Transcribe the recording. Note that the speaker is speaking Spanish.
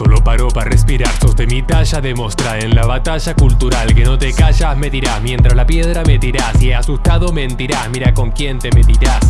Solo paro para respirar. Sos de mi talla, demostra en la batalla cultural Que no te callas, me tirás. Mientras la piedra me tirás Y asustado mentirás, mira con quién te metirás.